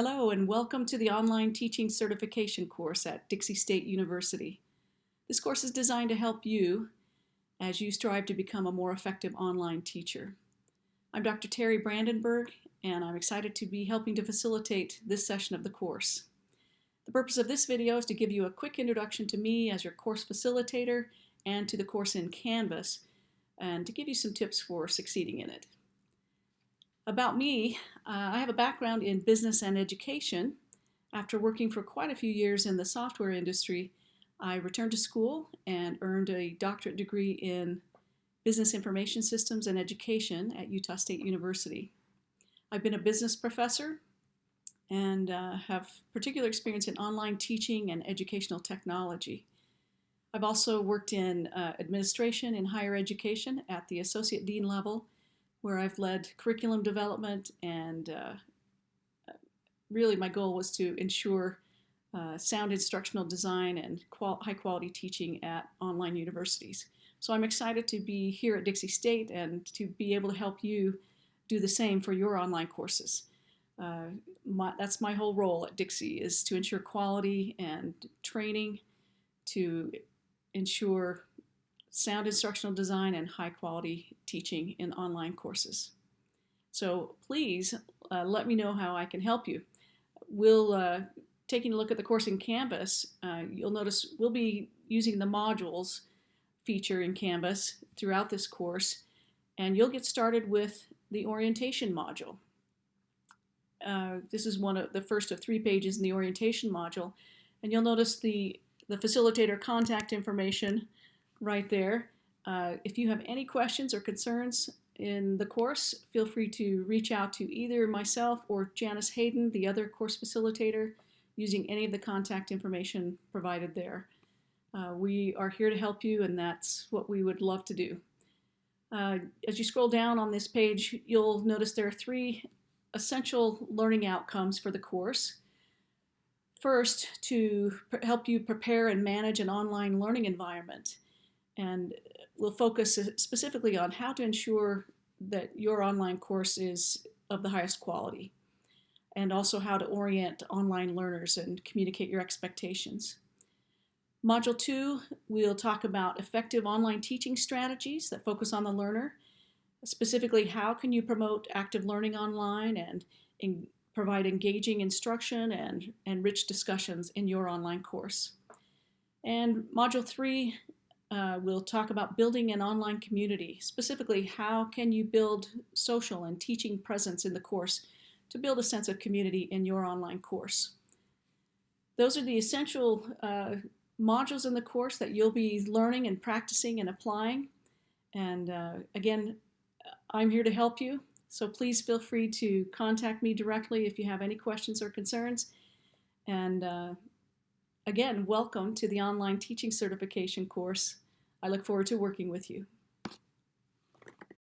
Hello and welcome to the Online Teaching Certification course at Dixie State University. This course is designed to help you as you strive to become a more effective online teacher. I'm Dr. Terry Brandenburg and I'm excited to be helping to facilitate this session of the course. The purpose of this video is to give you a quick introduction to me as your course facilitator and to the course in Canvas and to give you some tips for succeeding in it. About me, uh, I have a background in business and education. After working for quite a few years in the software industry, I returned to school and earned a doctorate degree in business information systems and education at Utah State University. I've been a business professor and uh, have particular experience in online teaching and educational technology. I've also worked in uh, administration in higher education at the associate dean level where I've led curriculum development and uh, really my goal was to ensure uh, sound instructional design and qual high quality teaching at online universities. So I'm excited to be here at Dixie State and to be able to help you do the same for your online courses. Uh, my, that's my whole role at Dixie is to ensure quality and training to ensure sound instructional design, and high quality teaching in online courses. So please uh, let me know how I can help you. We'll, uh, taking a look at the course in Canvas, uh, you'll notice we'll be using the modules feature in Canvas throughout this course, and you'll get started with the orientation module. Uh, this is one of the first of three pages in the orientation module, and you'll notice the, the facilitator contact information right there. Uh, if you have any questions or concerns in the course, feel free to reach out to either myself or Janice Hayden, the other course facilitator, using any of the contact information provided there. Uh, we are here to help you, and that's what we would love to do. Uh, as you scroll down on this page, you'll notice there are three essential learning outcomes for the course. First, to help you prepare and manage an online learning environment and we'll focus specifically on how to ensure that your online course is of the highest quality and also how to orient online learners and communicate your expectations. Module 2, we'll talk about effective online teaching strategies that focus on the learner. Specifically, how can you promote active learning online and in, provide engaging instruction and, and rich discussions in your online course. And Module 3 uh, we'll talk about building an online community. Specifically, how can you build social and teaching presence in the course to build a sense of community in your online course. Those are the essential uh, modules in the course that you'll be learning and practicing and applying. And uh, again, I'm here to help you. So please feel free to contact me directly if you have any questions or concerns. And uh, Again, welcome to the online teaching certification course. I look forward to working with you.